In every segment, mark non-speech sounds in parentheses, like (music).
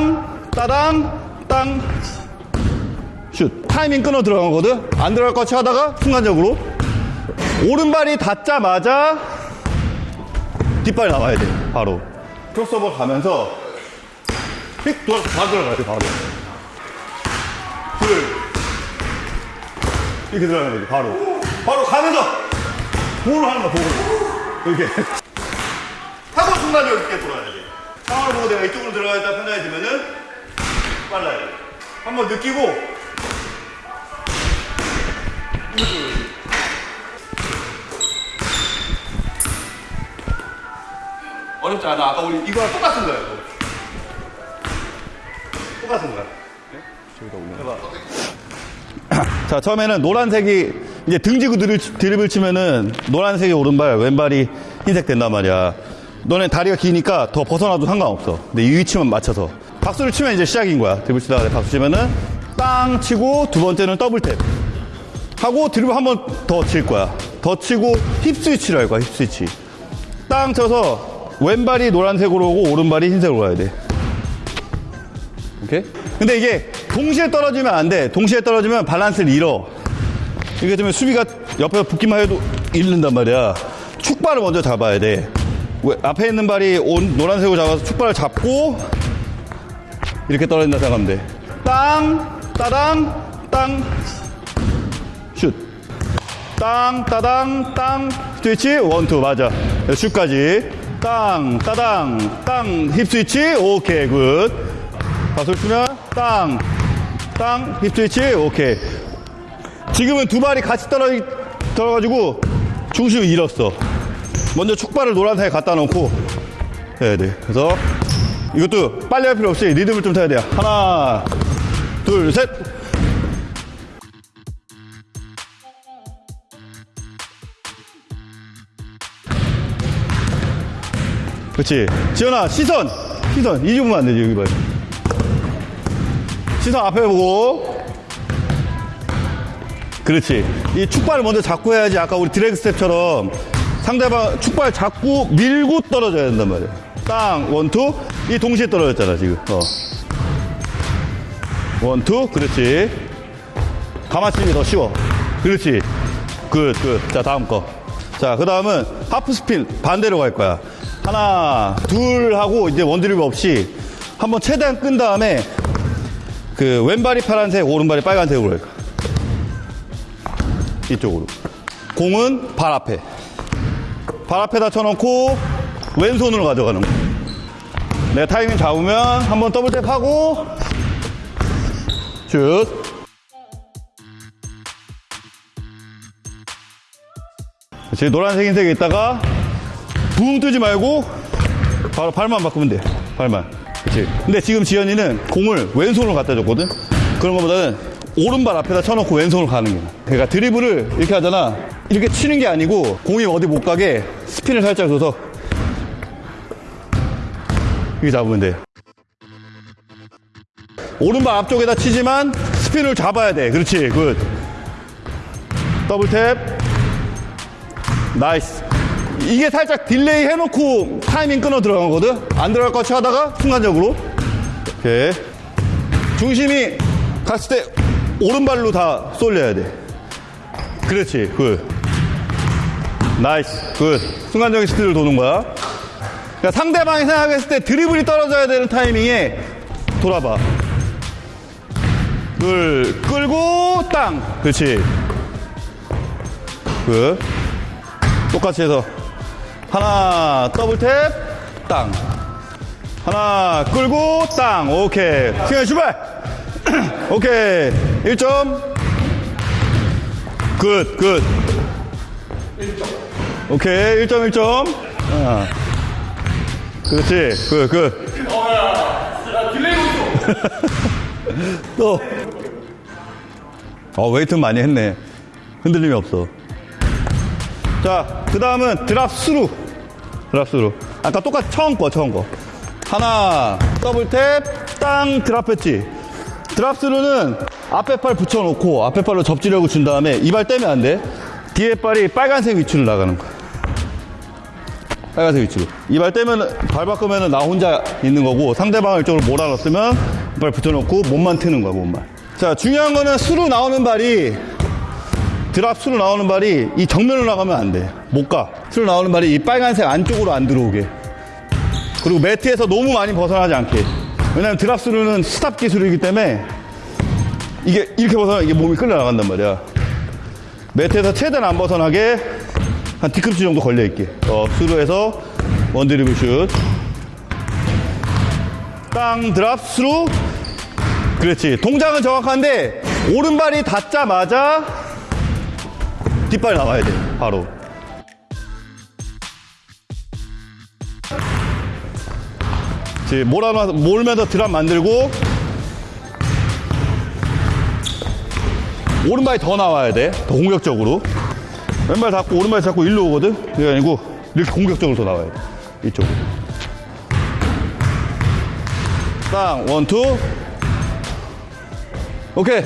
땅, 따당, 땅, 슛. 타이밍 끊어 들어가거든? 안 들어갈 것 하다가 순간적으로 오른발이 닿자마자 뒷발이 나와야 돼, 바로. 크로스오버 가면서 휙 돌아서 바로 들어가야 돼, 바로. 둘. 이렇게 들어가야 돼, 바로. 바로 가면서 볼을 하는 거야, 볼을. 이렇게. (laughs) 하고 순간적으로 이렇게 돌아야 돼. 상황을 보고 내가 이쪽으로 들어가겠다 판단해지면은 빨라야 돼. 한번 느끼고 어렵지 않아. 아까 우리 이거랑 똑같은 거야. 이거. 똑같은 거야. 해봐. 자, 처음에는 노란색이 이제 등지고 드립, 드립을 치면은 노란색이 오른발, 왼발이 흰색 된단 말이야. 너네 다리가 기니까 더 벗어나도 상관없어. 근데 이 위치만 맞춰서. 박수를 치면 이제 시작인 거야. 드립을 치다가 박수 치면은 땅 치고 두 번째는 double tap. 하고 드립을 한번 더 칠 거야. 더 치고 hip switch를 할 거야, hip switch. 땅 쳐서 왼발이 노란색으로 오고 오른발이 흰색으로 가야 돼. 오케이? 근데 이게 동시에 떨어지면 안 돼. 동시에 떨어지면 밸런스를 잃어. 이게 되면 수비가 옆에 붙기만 해도 잃는단 말이야. 축발을 먼저 잡아야 돼. 왜- 앞에 있는 발이 온- 노란색으로 잡아서 축발을 잡고 이렇게 떨어진다 생각하면 돼. 땅, 따당, 땅, 슛. 땅, 따당, 땅, switch, one, two, 맞아. 슛까지. 땅, 따당, 땅, hip switch, 오케이, good. 박수를 치면, 땅, 땅, 힙 스위치, 오케이. 지금은 두 발이 같이 떨어, 떨어가지고 중심을 잃었어. 먼저 축발을 노란색에 갖다 놓고 해야 돼. 그래서 이것도 빨리 할 필요 없이 리듬을 좀 타야 돼요. 하나, 둘, 셋. 그렇지. 지현아, 시선. 시선. 이 주면 안 되지, 여기 봐. 시선 앞에 보고. 그렇지. 이 축발을 먼저 잡고 해야지 아까 우리 drag step처럼 상대방 축발 잡고 밀고 떨어져야 된단 말이야. 땅, one, two. 이 동시에 떨어졌잖아, 지금. 어. one, two. 그렇지. 그게 더 쉬워. 그렇지. good, good. 자, 다음 거. 자, 그 다음은 half spin 반대로 갈 거야. 하나, 둘 하고 이제 one드립 없이 한번 최대한 끈 다음에 그 왼발이 파란색, 오른발이 빨간색으로 갈 거야. 이쪽으로. 공은 발 앞에. 발 앞에다 쳐놓고 왼손으로 가져가는 거야. 내 타이밍 잡으면 한번 double tap 하고 슛. 그렇지. 노란색, 흰색에 있다가 붕 뜨지 말고 바로 발만 바꾸면 돼. 발만. 그렇지. 근데 지금 지현이는 공을 왼손으로 갖다 줬거든. 그런 것보다는 오른발 앞에다 쳐놓고 왼손으로 가는 거야. 그러니까 드리블을 이렇게 하잖아. 이렇게 치는 게 아니고 공이 어디 못 가게 스핀을 살짝 줘서 이렇게 잡으면 돼. 오른발 앞쪽에다 치지만 스핀을 잡아야 돼. 그렇지. good. double tap. Nice. 이게 살짝 delay 해놓고 타이밍 끊어 들어가거든? 안 들어갈 것 같이 하다가 순간적으로. 오케이. 중심이 갔을 때 오른발로 다 쏠려야 돼. 그렇지. Good. Nice. Good. 순간적인 스피드를 도는 거야. 그러니까 상대방이 생각했을 때 드리블이 떨어져야 되는 타이밍에 돌아봐. 둘, 끌고, 땅. 그렇지. Good. 똑같이 해서. 하나, double tap, 땅. 하나, 끌고, 땅. 오케이. 시간 출발! (clears throat) 오케이. 1점. Good, good. 오케이. 1점, 1점. 아. 그렇지. Good, good. (laughs) 또. 어, 웨이트 많이 했네. 흔들림이 없어. 자, 그 다음은 drop through. Drop through. 아까 똑같이 처음 거, 처음 거. 하나, double tap, 땅, drop 했지. Drop through는 앞에 팔 붙여놓고 앞에 팔로 접지력을 준 다음에 이 발 떼면 안 돼. 뒤에 발이 빨간색 위치로 나가는 거야. 빨간색 위치로. 이 발 떼면, 발 바꾸면 나 혼자 있는 거고, 상대방을 이쪽으로 몰아넣으면, 발 붙여놓고, 몸만 트는 거야, 몸만. 자, 중요한 거는 through 나오는 발이, drop through 나오는 발이 이 정면으로 나가면 안 돼. 못 가. 수로 나오는 발이 이 빨간색 안쪽으로 안 들어오게. 그리고 매트에서 너무 많이 벗어나지 않게. 왜냐면 drop through는 스탑 기술이기 때문에 이게 이렇게 벗어나 이게 몸이 끌려 나간단 말이야. 매트에서 최대한 안 벗어나게 한 뒤꿈치 정도 걸려 있게. 어, 수로에서 원드리블 슛. 땅 드랍 수로. 그렇지. 동작은 정확한데 오른발이 닿자마자 뒷발 나와야 돼. 바로. 이제 몰아놔 몰면서 드랍 만들고 오른발이 더 나와야 돼. 더 공격적으로. 왼발 잡고 오른발 잡고 일로 오거든. 그게 아니고 이렇게 공격적으로 더 나와야 돼. 이쪽으로. 땅 one two. 오케이.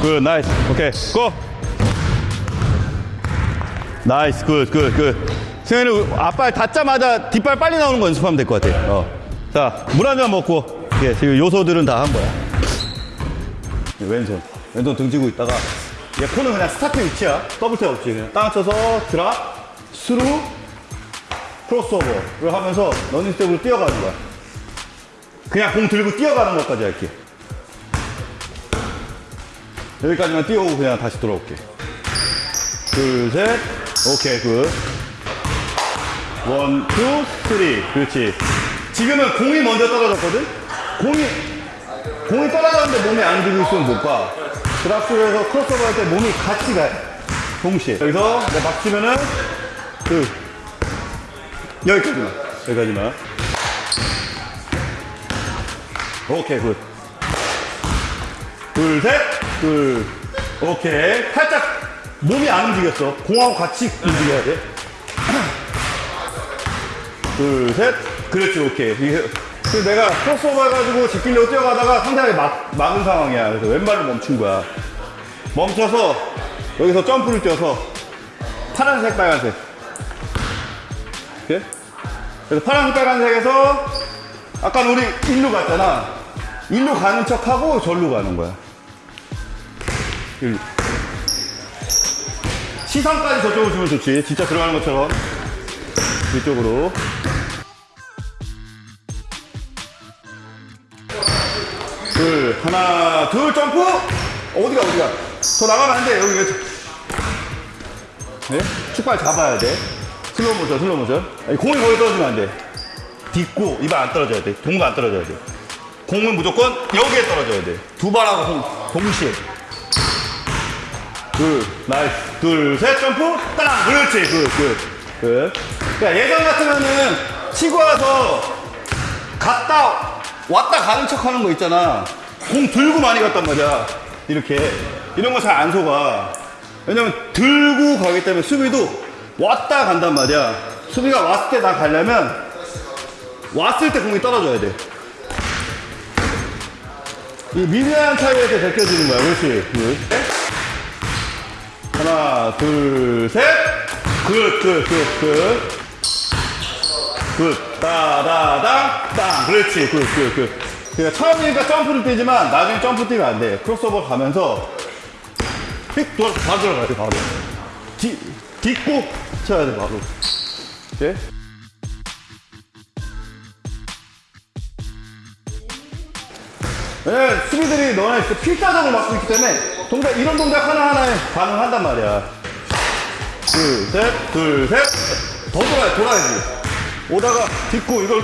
Good nice. 오케이 go. Nice good good good. 승현이 앞발 닿자마자 뒷발 빨리 나오는 거 연습하면 될 것 같아. 어. 자, 물 한 잔 먹고. 예, 지금 요소들은 다 한 거야. 왼손. 왼손 등지고 있다가 얘 코는 그냥 스타트 위치야. Double tap 없이 그냥 땅 쳐서 drop, through, 크로스오버를 하면서 러닝 스텝으로 뛰어가는 거야. 그냥 공 들고 뛰어가는 것까지 할게. 여기까지만 뛰어오고 그냥 다시 돌아올게. 둘, 셋. 오케이, good. One, two, three. 그렇지. 지금은 공이 먼저 떨어졌거든? 공이, 공이 떨어졌는데 몸에 안 들고 있으면 못 가. 드랍스에서 크로스오버 할 때 몸이 같이 가. 동시에. 여기서 막 치면은, 그, 여기까지만. 여기까지만. 오케이, good. 둘, 셋, 둘. 오케이. 살짝 몸이 안 움직였어. 공하고 같이 움직여야 돼. (clears throat) 둘, 셋. 그렇지, 오케이. 그래서 내가 크로스오버 해가지고 지키려고 뛰어가다가 상대방이 막, 막은 상황이야. 그래서 왼발로 멈춘 거야. 멈춰서 여기서 점프를 뛰어서 파란색, 빨간색. 이렇게. 그래서 파란색, 빨간색에서 아까 우리 일로 갔잖아. 일로 가는 척하고 절로 가는 거야. 일로. 시선까지 저쪽으로 주면 좋지. 진짜 들어가는 것처럼. 이쪽으로. 둘, 하나, 둘, 점프! 어디가, 어디가? 더 나가면 안 돼, 여기. 네? 축발 잡아야 돼. 슬로우 모션, 슬로우 모션. 아니, 공이 거기 떨어지면 안 돼. 딛고, 입안 안 떨어져야 돼. 동가 안 떨어져야 돼. 공은 무조건 여기에 떨어져야 돼. 두 발하고 동, 동시에. 둘, nice. 둘, 셋, 점프, 따랑! 그렇지, good, good, good. 그러니까 예전 같으면은 치고 와서 갔다, 왔다 가는 척 하는 거 있잖아. 공 들고 많이 갔단 말이야. 이렇게. 이런 거 잘 안 속아. 왜냐면 들고 가기 때문에 수비도 왔다 간단 말이야. 수비가 왔을 때 다 가려면 왔을 때 공이 떨어져야 돼. 이 미세한 차이에서 제껴지는 거야. 그렇지. Good. 하나, 둘, 셋. Good, good, good, good. Good. 따다당, 땅. 그렇지. Good, good, good. 그러니까 처음이니까 점프를 뛰지만 나중에 점프 뛰면 안 돼. 크로스오버 가면서 휙 돌아, 바로 들어가야 돼, 바로. 뒤, 딛고 쳐야 돼, 바로. 오케이? 왜냐면 수비들이 너네 그 필사적으로 막고 있기 때문에 동작, 이런 동작 하나하나에 반응 한단 말이야. 둘, 셋, 둘, 셋. 더 돌아야, 돌아야지. 오다가 딛고 이걸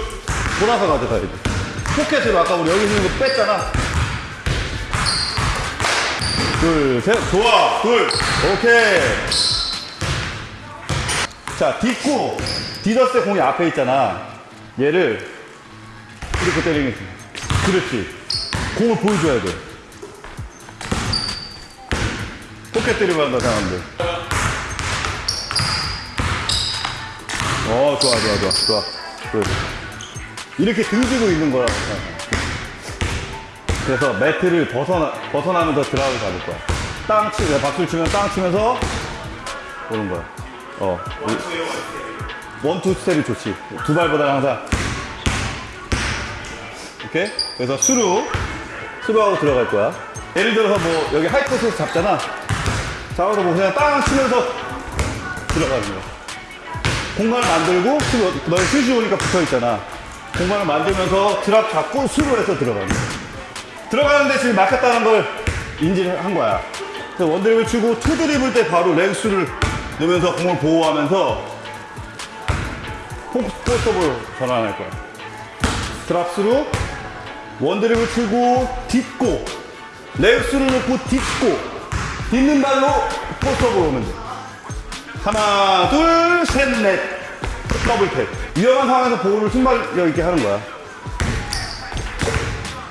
돌아서 가져가야 돼. 포켓으로 아까 우리 여기 있는 거 뺐잖아. 둘, 셋. 좋아. 둘. 오케이. 자, 딛고, 디더스 때 공이 앞에 있잖아. 얘를 이렇게 때리는 거지. 그렇지. 공을 보여줘야 돼. 포켓 때리고 한다 생각하면 돼. 어, 좋아, 좋아, 좋아, 좋아. Good. 이렇게 등지고 있는 거라. 그래서 매트를 벗어나, 벗어나면서 드라우를 잡을 거야. 땅 치, 박수를 치면 땅 치면서 오는 거야. 어. 이- 원투 스텝이 좋지. 두 발보다 항상. 이렇게. 그래서 수루, 수루하고 들어갈 거야. 예를 들어서 뭐 여기 하이퍼스에서 잡잖아. 잡아서 뭐 그냥 땅 치면서 들어가는 거야. 공간을 만들고 수루, 너희 슛이 오니까 붙어 있잖아. 공간을 만들면서 드랍 잡고 수루해서 들어가는 거야. 들어가는데 지금 막혔다는 걸 인지를 한 거야. 그래서 one 드리블 치고 two 드리블 때 바로 레그스를 넣으면서 공을 보호하면서 post up으로 전환할 거야. Drop through, one 드리블 치고 딛고, 레그스를 넣고 딛고, 딛는 발로 post up으로 오면 돼. 하나, 둘, 셋, 넷. Double tap. 위험한 상황에서 볼을 순발력 있게 하는 거야.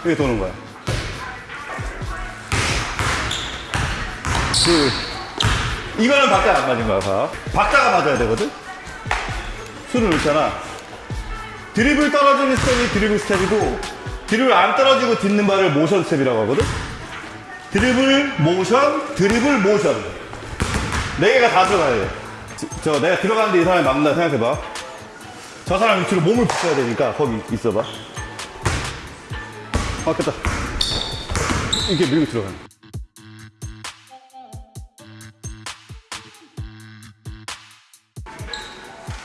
이렇게 도는 거야. 그, 이거는 박자가 안 맞은 거야, 봐. 박자가 맞아야 되거든? 술을 넣잖아. 드리블 떨어지는 스텝이 드리블 스텝이고, 드리블 안 떨어지고 딛는 발을 모션 스텝이라고 하거든? 드리블, 모션, 드리블, 모션. 네 개가 다 들어가야 돼. 지- 저, 내가 들어가는데 이 사람이 막는다 생각해봐. 저 사람 위치로 몸을 붙여야 되니까, 거기 있어봐. 맞겠다. 이렇게 밀고 들어가는.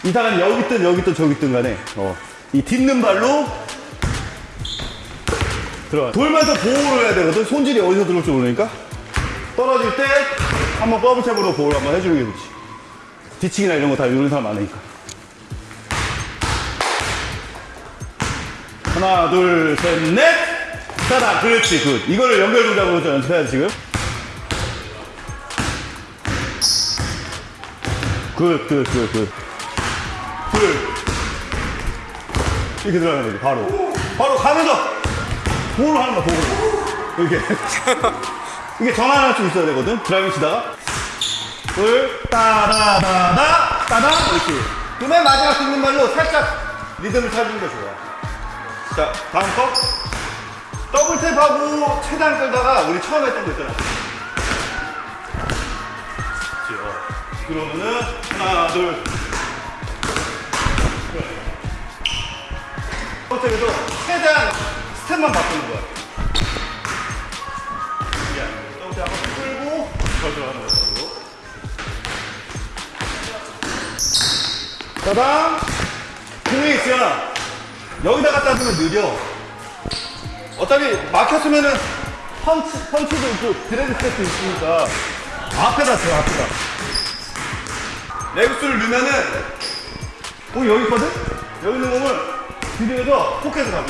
이 사람이 여기 있든 여기 있든 저기 있든 간에 어, 이 딛는 발로 들어가 돌면서 보호를 해야 되거든 손질이 어디서 들어올지 모르니까 떨어질 때 한번 더블탭으로 보호를 한번 해주는 게 좋지 뒤치기나 이런 거 다 이런 사람 많으니까 하나 둘 셋 넷! 따다 그렇지 good. 이거를 연결 동작으로 좀 연습해야지 지금. good good good good. 둘 이렇게 들어가는 거지 바로. 바로 가면서! 볼을 하는 거야 볼을 이렇게. (laughs) 이게 전환할 수 있어야 되거든? driving 치다가. 둘 따다다다. 따다. 이렇게. 그 맨 마지막 딛는 발로 살짝 리듬을 찾는 게 좋아 자 다음 거 double tap하고 최대한 끌다가 우리 처음에 했던 거 있잖아 그렇지, 어. 그러면은 하나 둘 포켓에서 최대한 스텝만 바꾸는 거야. 야, 호텔 한번 끌고 더 들어가는 거야. 따당! 공이 있으면 여기다 갖다 두면 느려. 어차피 막혔으면은 펀치, 펀치도 있고 드래그 스텝도 있으니까 앞에다 줘, 앞에다. 레그스를 넣으면은 공이 여기 있거든? 여기 있는 공을 뒤에서 포켓을 가고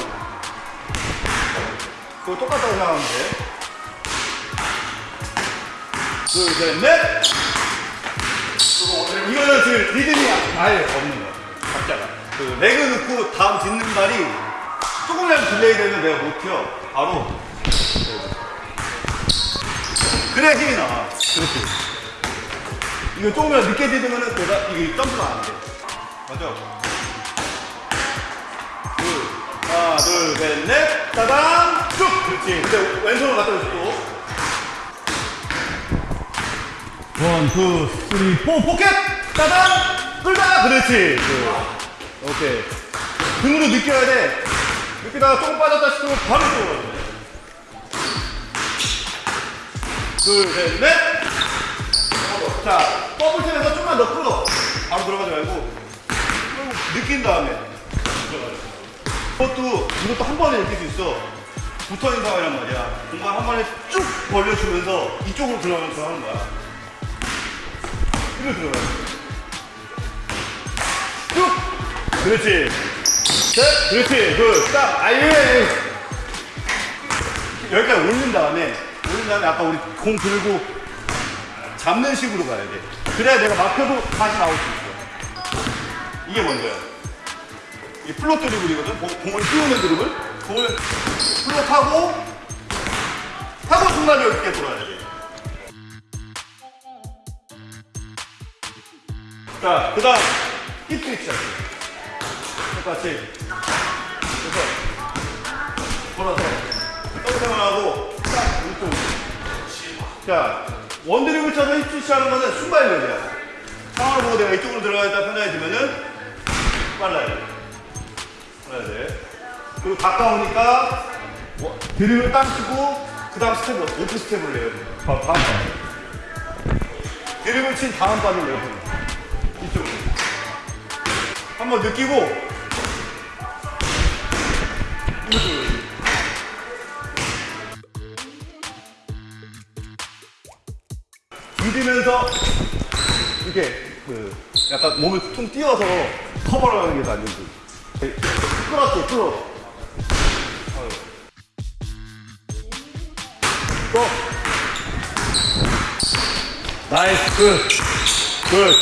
그거 똑같다고 생각하면 돼 둘, 셋, 넷 이거는 지금 리듬이 아예 없는 거야 박자가 그 leg 넣고 다음 딛는 발이 조금이라도 delay 되면 내가 못 튀어 바로 그래야 힘이 나와 그렇지 이거 조금이라도 늦게 딛으면은 내가 이게 점프가 안돼 맞아 둘, 하나, 둘, 셋, 넷, 따당, 쭉! 그렇지. 근데 왼손을 갖다 줘, 또. one, two, three, four, 포켓! 따당! 끌다! 그렇지. 그. 오케이. 등으로 느껴야 돼. 느끼다가 조금 빠졌다 싶으면 바로 들어가야 돼. 둘, 셋, 넷! 자, double tap에서 좀만 더 끌어. 바로 들어가지 말고. 느낀 다음에 들어가요. 이것도 이것도 한 번에 느낄 수 있어. 붙어 있는 상황이란 말이야. 공간 한 번에 쭉 벌려주면서 이쪽으로 들어가면서 하는 거야. 이리로 들어가. 쭉. 그렇지. 셋. 그렇지. 그 딱. 아예. 여기까지 올린 다음에 올린 다음에 아까 우리 공 들고 잡는 식으로 가야 돼. 그래야 내가 막혀도 다시 나올 수 있어. 이게 먼저야. 이 float 드리블이거든. 공- 공을 띄우는 드리블. 공을 float 하고 하고 순간력 있게 돌아야 돼. 자, 그 다음 hip switch 할게. 똑 같이. 그래서 돌아서 더블 하고 딱 이쪽. 자, one드리블 쳐서 hip switch 하는 거는 순발력이야. 상황을 보고 내가 이쪽으로 들어가겠다 판단이 들면은 빨라야 돼. 빨라야 돼. 그리고 가까우니까 뭐, 드리블을 땅 치고 그 다음 스텝을 off step을 내야 돼. 다음 발. 드리블을 친 다음 발을 내야 돼. 이쪽으로. 한번 느끼고 이쪽으로. 디디면서 이렇게 그 약간 몸을 퉁 띄워서 커버를 하는 게 더 안전지. 끌었지, 끌어. 또. Nice, good. Good.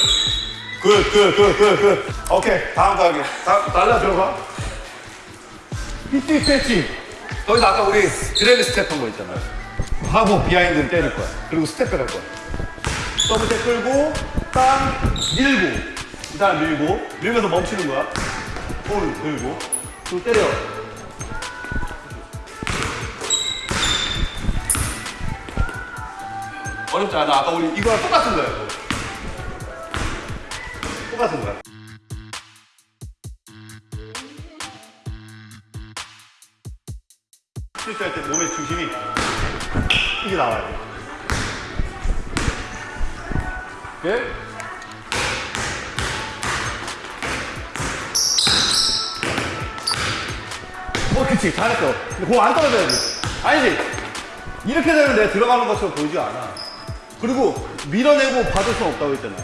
Good, good, good, good, good. 오케이, 다음 가게. 다음, 날라 들어가. 히트 패치. 거기서 아까 우리 drag step 한 거 있잖아요. 하고 behind를 때릴 거야. 그리고 step back 할 거야. double tap 끌고 땅 밀고 이 사람 밀고 밀면서 멈추는 거야 볼 들고 또 때려 어렵지 않아 아까 우리 이거랑 똑같은 거야 이거. 똑같은 거야 중심이 이게 나와야 돼 예? 어, 그치. 잘했어. 근데 공 안 떨어져야지. 아니지. 이렇게 되면 내가 들어가는 것처럼 보이지 않아. 그리고 밀어내고 받을 수는 없다고 했잖아.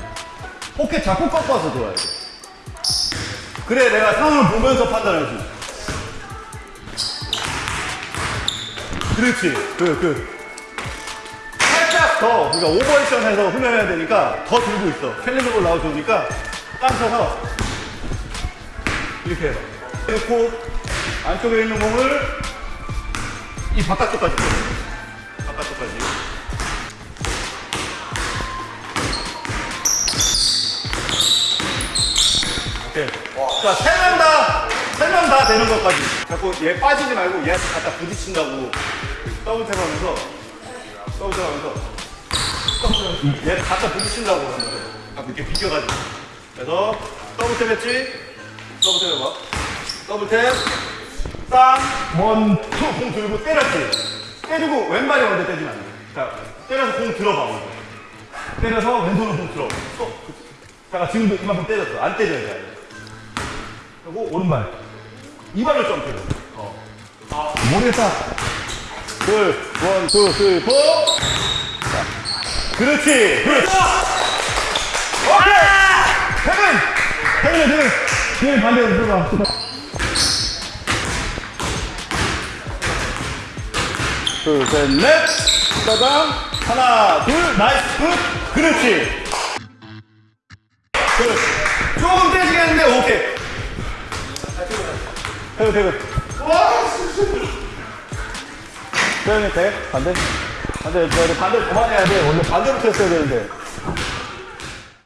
어깨 자꾸 꺾어서 들어야 돼. 그래, 내가 상황을 보면서 판단할 수 있어. 그렇지. 그, 그. 살짝 더, 그러니까 오버액션 해서 훈련해야 되니까 더 들고 있어. 캘리브로 나오니까 땅 쳐서 이렇게 해봐. 놓고 안쪽에 있는 공을 이 바깥쪽까지 빼. 바깥쪽까지. 오케이. 자, 세 명 다, 세명다 되는 것까지. 자꾸 얘 빠지지 말고 얘 갖다 부딪힌다고 double tap 하면서 double tap 하면서 얘 갖다 부딪힌다고 아, 이렇게 비껴가지고. 그래서 double tap 했지? Double tap 해봐. Double tap. 땅, one, two, 공 들고 때렸지. 때리고 왼발이 먼저 때리면 안 돼. 자, 때려서 공 들어봐. 먼저. 때려서 왼손으로 공 들어. 또. 자, 지금도 이만큼 때렸어. 안 때려야 돼. 그리고 오른발. 이 발을 점프해. 어. 아, 모르겠다. 둘, 원, 투, 쓰리, 포. 자, 그렇지. 굿. 오케이. 태근. 태근이 태근. 태근 반대로 들어가. 둘, 셋, 넷. 짜장. 하나, 둘, 나이스, 굿. 그렇지. 태그, 태그. 태연이 돼? 반대? 반대, 반대, 반대 그만해야 돼. 원래 반대부터 했어야 되는데.